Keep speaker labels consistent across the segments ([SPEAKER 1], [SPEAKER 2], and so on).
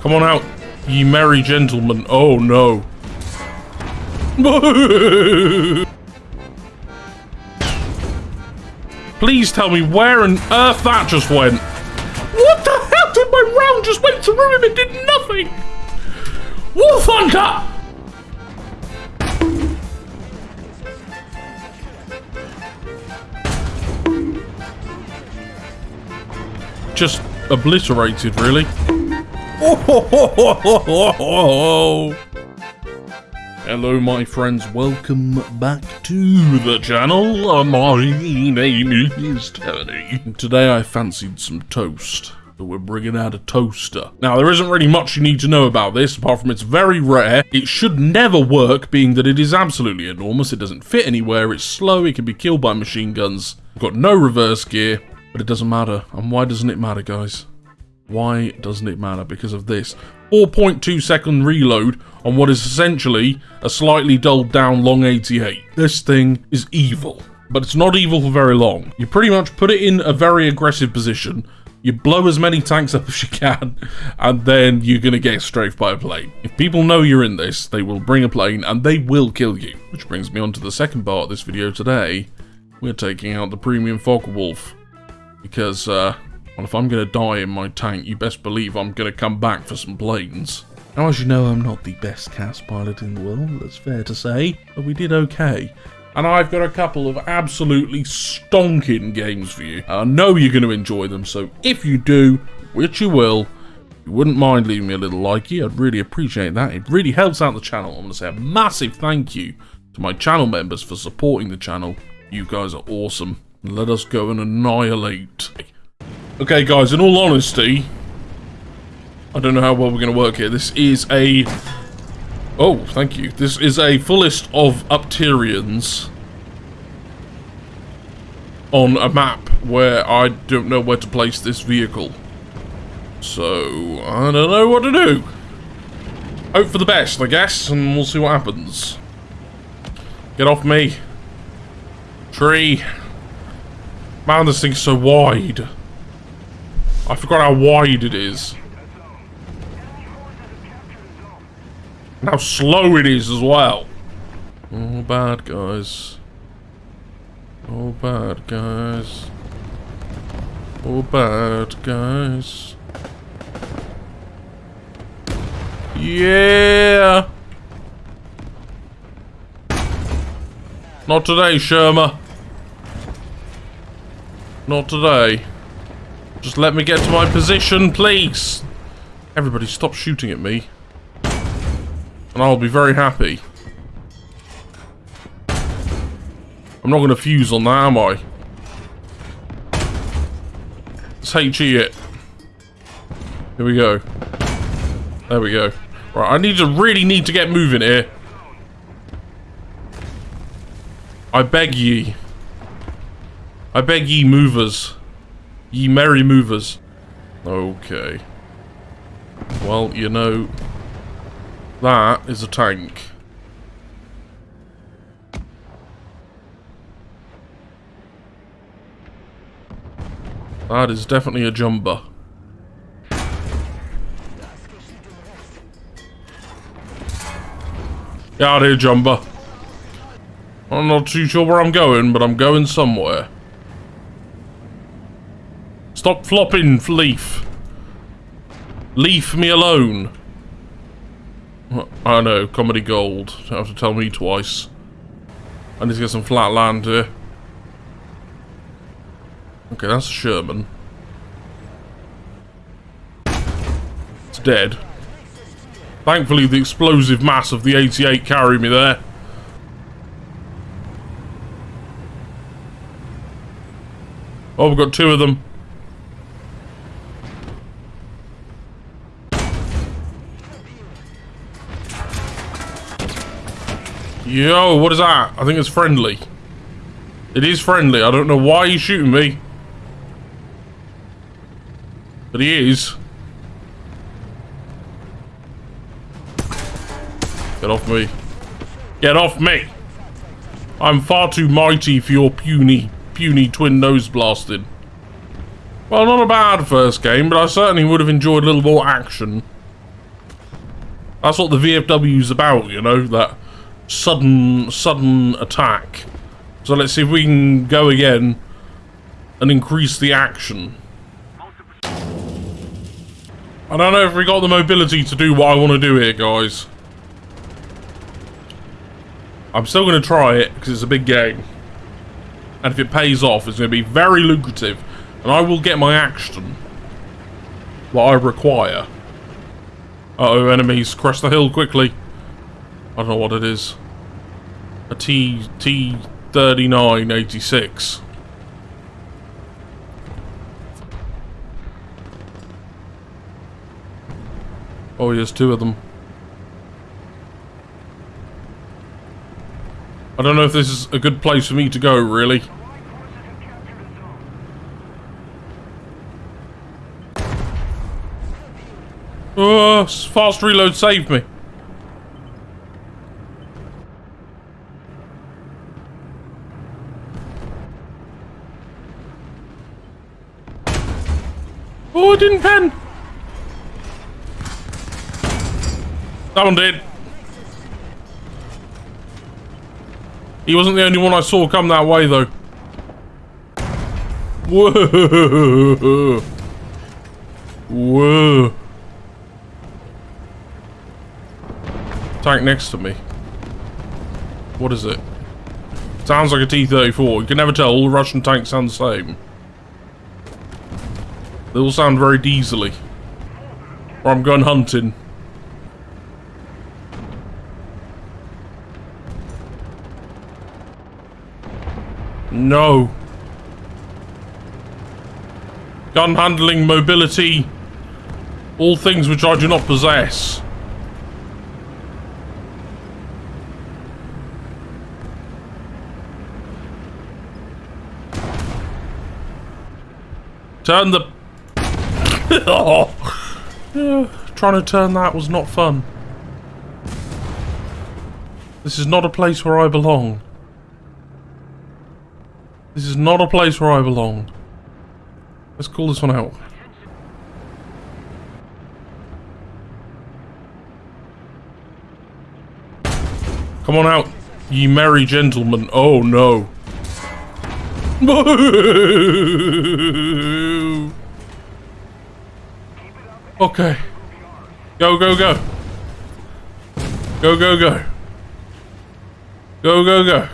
[SPEAKER 1] Come on out, ye merry gentlemen. Oh no. Please tell me where on earth that just went. What the hell did my round just went through him? It did nothing. Wolf Hunter! Just obliterated, really. Hello, my friends. Welcome back to the channel. Uh, my name is Tony. Today I fancied some toast. So we're bringing out a toaster. Now, there isn't really much you need to know about this, apart from it's very rare. It should never work, being that it is absolutely enormous. It doesn't fit anywhere. It's slow. It can be killed by machine guns. I've got no reverse gear, but it doesn't matter. And why doesn't it matter, guys? Why doesn't it matter? Because of this. 4.2 second reload on what is essentially a slightly dulled down long 88. This thing is evil. But it's not evil for very long. You pretty much put it in a very aggressive position, you blow as many tanks up as you can, and then you're gonna get strafed by a plane. If people know you're in this, they will bring a plane and they will kill you. Which brings me on to the second part of this video today. We're taking out the premium Focke-Wulf. Because, uh, well, if I'm going to die in my tank, you best believe I'm going to come back for some planes. Now, as you know, I'm not the best CAS pilot in the world, that's fair to say, but we did okay. And I've got a couple of absolutely stonking games for you. I know you're going to enjoy them, so if you do, which you will, you wouldn't mind leaving me a little likey, I'd really appreciate that. It really helps out the channel. I'm going to say a massive thank you to my channel members for supporting the channel. You guys are awesome. Let us go and annihilate Okay, guys, in all honesty, I don't know how well we're going to work here. This is a... Oh, thank you. This is a fullest of Upterians on a map where I don't know where to place this vehicle. So, I don't know what to do. Hope for the best, I guess, and we'll see what happens. Get off me. Tree. Man, this thing's so wide. I forgot how wide it is. And how slow it is as well. Oh, bad guys. Oh, bad guys. Oh, bad guys. Yeah! Not today, Sherma. Not today. Just let me get to my position, please. Everybody stop shooting at me. And I'll be very happy. I'm not going to fuse on that, am I? Let's HE it. Here we go. There we go. Right, I need to really need to get moving here. I beg ye. I beg ye movers. Ye merry movers. Okay. Well, you know, that is a tank. That is definitely a jumper. Get out here, jumper. I'm not too sure where I'm going, but I'm going somewhere. Stop flopping, Leaf. Leave me alone. I know, comedy gold. Don't have to tell me twice. I need to get some flat land here. Okay, that's a Sherman. It's dead. Thankfully, the explosive mass of the 88 carried me there. Oh, we've got two of them. Yo, what is that? I think it's friendly. It is friendly. I don't know why he's shooting me. But he is. Get off me. Get off me! I'm far too mighty for your puny, puny twin nose blasting. Well, not a bad first game, but I certainly would have enjoyed a little more action. That's what the VFW's about, you know, that sudden, sudden attack. So let's see if we can go again and increase the action. I don't know if we got the mobility to do what I want to do here, guys. I'm still going to try it because it's a big game. And if it pays off, it's going to be very lucrative. And I will get my action. What I require. Uh oh enemies. Crest the hill quickly. I don't know what it is. A T... T-3986. Oh, there's two of them. I don't know if this is a good place for me to go, really. Oh, fast reload saved me. Oh, I didn't pen. That one did. He wasn't the only one I saw come that way, though. Whoa. Whoa. Tank next to me. What is it? Sounds like a T-34. You can never tell. All Russian tanks sound the same. They all sound very diesely. Or I'm going hunting. No. Gun handling, mobility, all things which I do not possess. Turn the... oh. yeah, trying to turn that was not fun. This is not a place where I belong. This is not a place where I belong. Let's call this one out. Come on out, ye merry gentlemen. Oh no. okay. Go, go, go. Go, go, go. Go, go, go.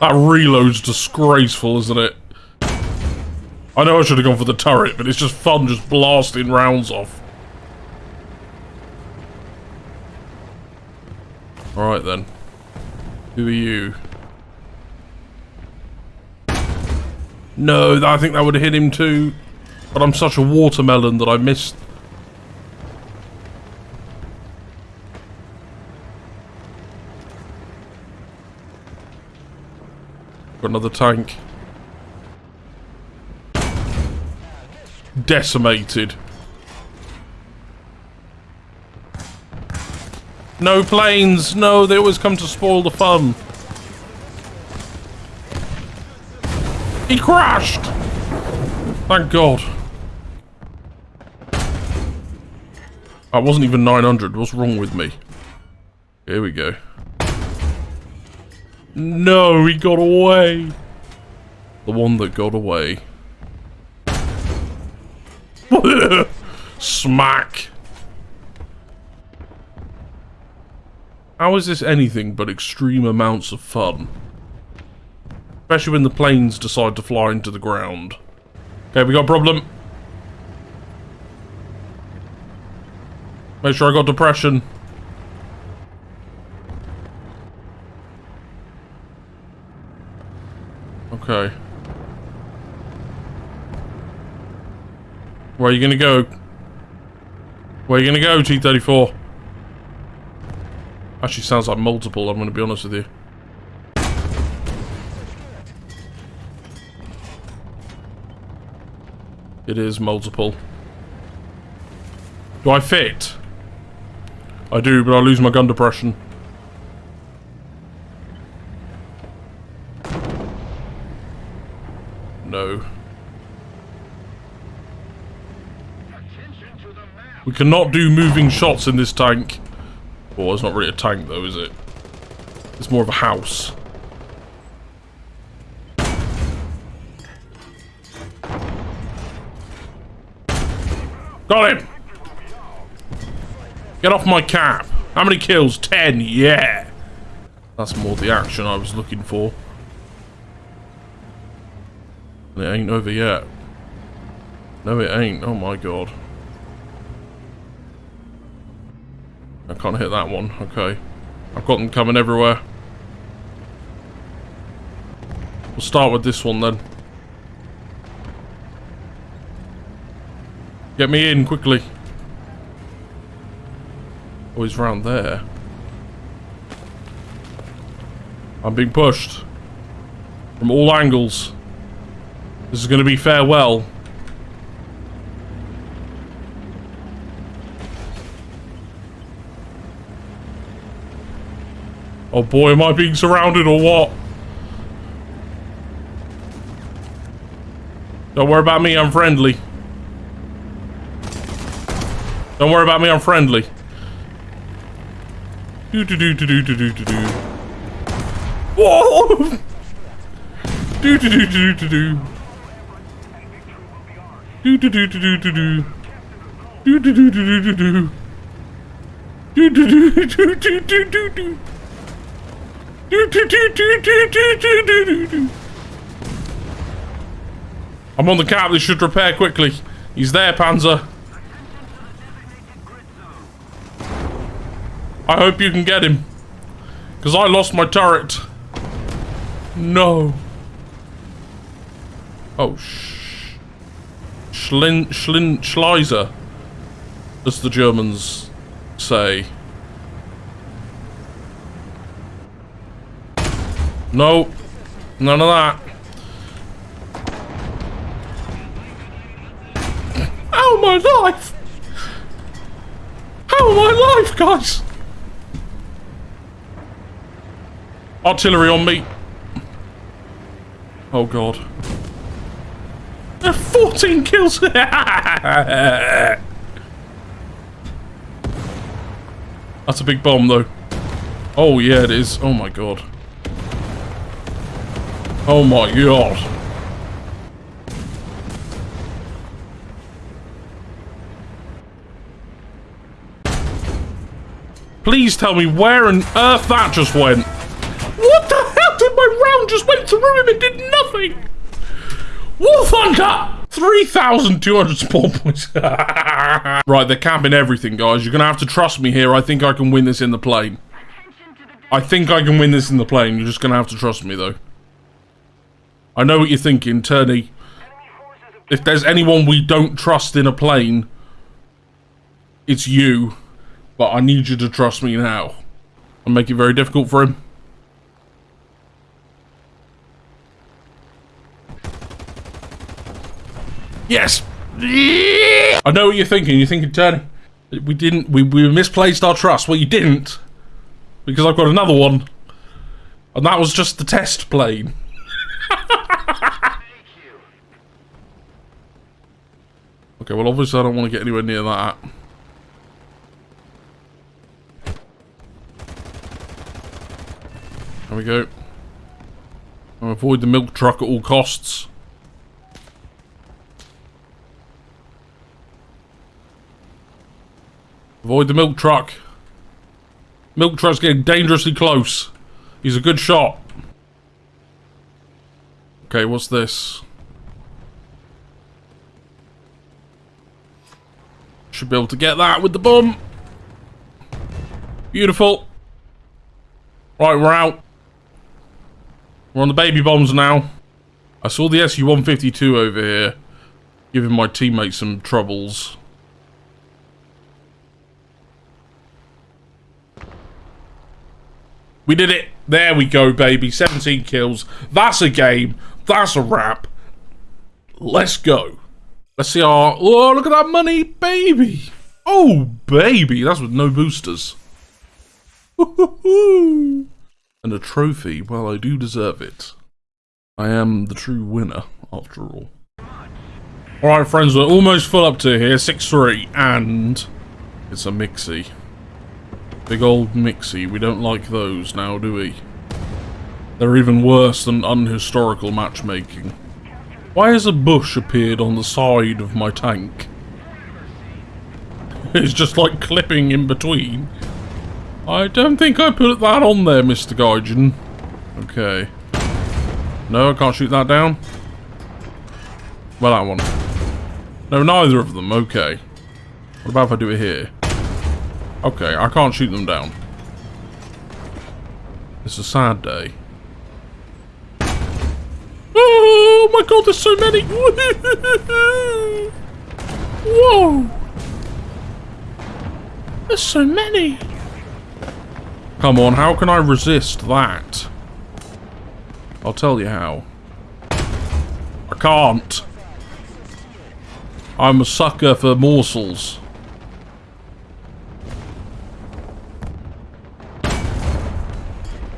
[SPEAKER 1] That reload's disgraceful, isn't it? I know I should have gone for the turret, but it's just fun just blasting rounds off. Alright then. Who are you? No, I think that would have hit him too. But I'm such a watermelon that I missed Got another tank. Decimated. No planes! No, they always come to spoil the fun. He crashed! Thank God. I wasn't even 900. What's wrong with me? Here we go. No, he got away. The one that got away. Smack. How is this anything but extreme amounts of fun? Especially when the planes decide to fly into the ground. Okay, we got a problem. Make sure I got depression. Okay. Where are you gonna go? Where are you gonna go, T-34? Actually sounds like multiple, I'm gonna be honest with you. It is multiple. Do I fit? I do, but I lose my gun depression. No. We cannot do moving shots in this tank. It's not really a tank though, is it? It's more of a house. Got him! Get off my cap. How many kills? Ten, yeah! That's more the action I was looking for. And it ain't over yet. No, it ain't. Oh my god. I can't hit that one. Okay. I've got them coming everywhere. We'll start with this one then. Get me in quickly. Oh, he's round there. I'm being pushed. From all angles. This is going to be farewell. Oh boy, am I being surrounded or what? Don't worry about me, I'm friendly. Don't worry about me, I'm friendly. Do do do do do do do do do. Whoa! Do do do do do do. Do do do do do do do. Do do do do do do do. Do do do do do do do do. Do I'm on the cap. This should repair quickly. He's there, Panzer. I hope you can get him. Because I lost my turret. No. Oh, sh... Schlin... Schlin... Schleiser. As the Germans say. No. None of that. How my life? How my life, guys? Artillery on me. Oh god. 14 kills! That's a big bomb though. Oh yeah it is. Oh my god. Oh my god. Please tell me where on earth that just went. What the hell did my round just went through him and did nothing? Wolf Hunter! 3,200 spawn points. right, they're camping everything, guys. You're going to have to trust me here. I think I can win this in the plane. I think I can win this in the plane. You're just going to have to trust me, though. I know what you're thinking, Tony. If there's anyone we don't trust in a plane, it's you. But I need you to trust me now. I'll make it very difficult for him. Yes! I know what you're thinking. You're thinking, Tony, we didn't, we, we misplaced our trust. Well, you didn't. Because I've got another one. And that was just the test plane. okay, well, obviously I don't want to get anywhere near that. There we go. I'll avoid the milk truck at all costs. Avoid the milk truck. Milk truck's getting dangerously close. He's a good shot. Okay, what's this? Should be able to get that with the bomb. Beautiful. Right, we're out. We're on the baby bombs now. I saw the SU-152 over here, giving my teammates some troubles. We did it. There we go, baby. 17 kills. That's a game. That's a wrap. Let's go. Let's see our... Oh, look at that money, baby. Oh, baby, that's with no boosters. and a trophy. Well, I do deserve it. I am the true winner, after all. Alright, friends, we're almost full up to here. 6-3, and it's a mixie. Big old mixie. We don't like those now, do we? They're even worse than unhistorical matchmaking. Why has a bush appeared on the side of my tank? It's just like clipping in between. I don't think I put that on there, Mr. Gaijin. Okay. No, I can't shoot that down. Well, that one. No, neither of them. Okay. What about if I do it here? Okay, I can't shoot them down. It's a sad day. Oh my god, there's so many! Whoa! There's so many! Come on, how can I resist that? I'll tell you how. I can't. I'm a sucker for morsels.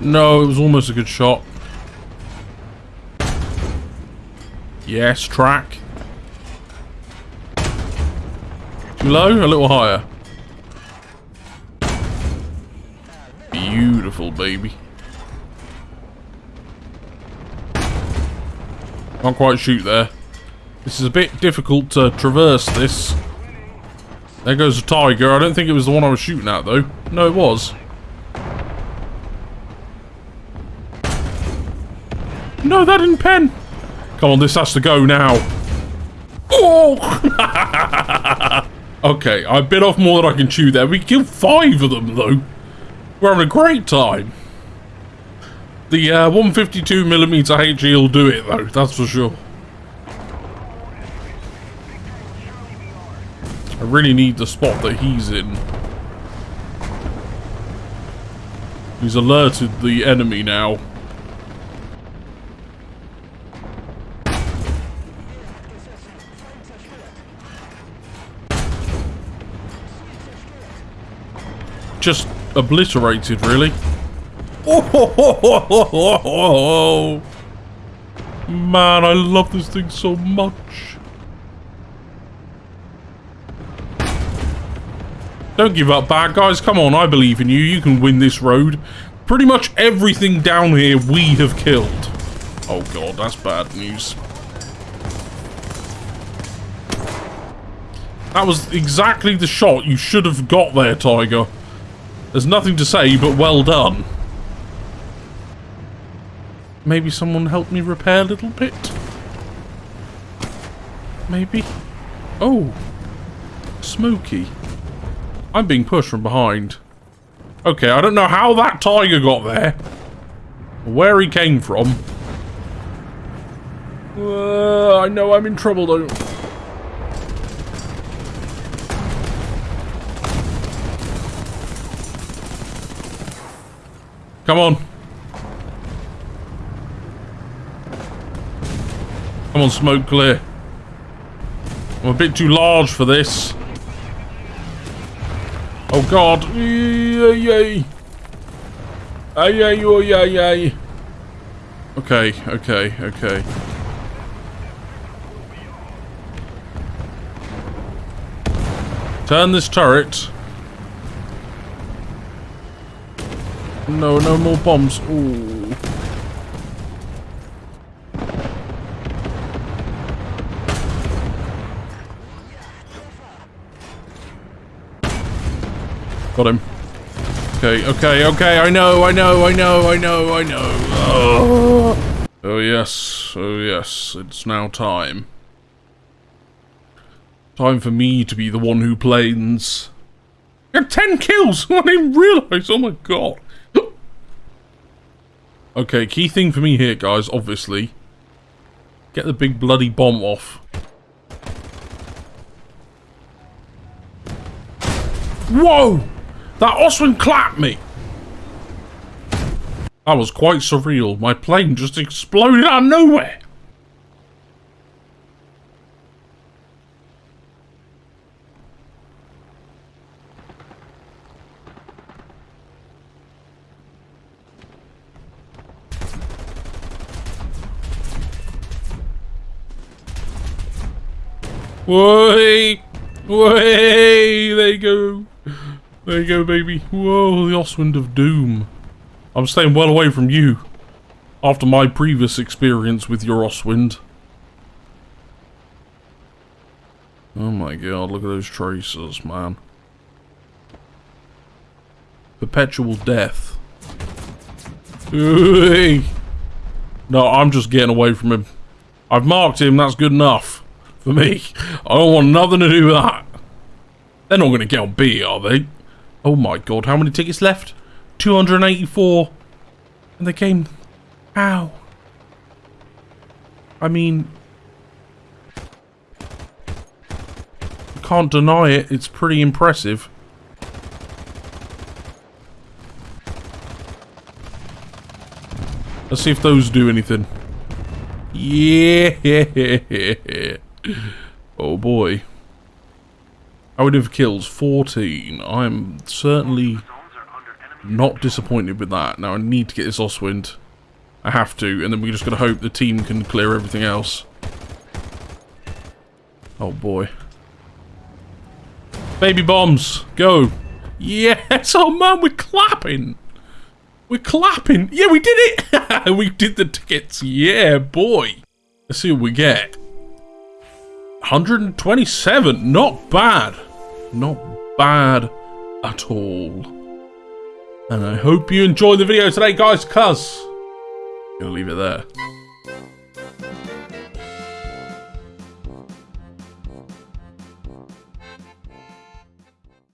[SPEAKER 1] No, it was almost a good shot. Yes, track. Too low? A little higher. Beautiful, baby. Can't quite shoot there. This is a bit difficult to traverse this. There goes a tiger. I don't think it was the one I was shooting at, though. No, it was. No, that didn't pen. Come on, this has to go now. Oh! okay, I bit off more than I can chew there. We killed five of them, though. We're having a great time. The uh, 152mm HE will do it, though. That's for sure. I really need the spot that he's in. He's alerted the enemy now. Just obliterated, really. Oh, man, I love this thing so much. Don't give up, bad guys. Come on, I believe in you. You can win this road. Pretty much everything down here we have killed. Oh god, that's bad news. That was exactly the shot you should have got there, Tiger. There's nothing to say, but well done. Maybe someone help me repair a little bit? Maybe? Oh. Smoky. I'm being pushed from behind. Okay, I don't know how that tiger got there. Where he came from. Uh, I know I'm in trouble though. Come on. Come on, smoke clear. I'm a bit too large for this. Oh god. Yay, yay. Ay, ay, oh, yay, yay. Okay, okay, okay. Turn this turret. No, no more bombs. Ooh. Got him. Okay, okay, okay, I know, I know, I know, I know, I know. Oh, oh yes, oh yes, it's now time. Time for me to be the one who planes. 10 kills! I didn't realise, oh my god. Okay, key thing for me here, guys, obviously. Get the big bloody bomb off. Whoa! That Ostwind clapped me! That was quite surreal. My plane just exploded out of nowhere! Way, way, there you go. There you go, baby. Whoa, the Ostwind of Doom. I'm staying well away from you. After my previous experience with your Ostwind. Oh my god, look at those traces, man. Perpetual death. Hey. No, I'm just getting away from him. I've marked him, that's good enough. For me. I don't want nothing to do with that. They're not going to get on B, are they? Oh my god, how many tickets left? 284. And they came... How? I mean... I can't deny it, it's pretty impressive. Let's see if those do anything. Yeah. Oh boy. How many kills? 14. I'm certainly not disappointed with that. Now I need to get this Ostwind. I have to, and then we're just going to hope the team can clear everything else. Oh boy. Baby bombs, go. Yes, oh man, we're clapping. We're clapping. Yeah, we did it. we did the tickets. Yeah, boy. Let's see what we get. 127. Not bad. Not bad at all. And I hope you enjoyed the video today, guys, cuz... Gonna leave it there.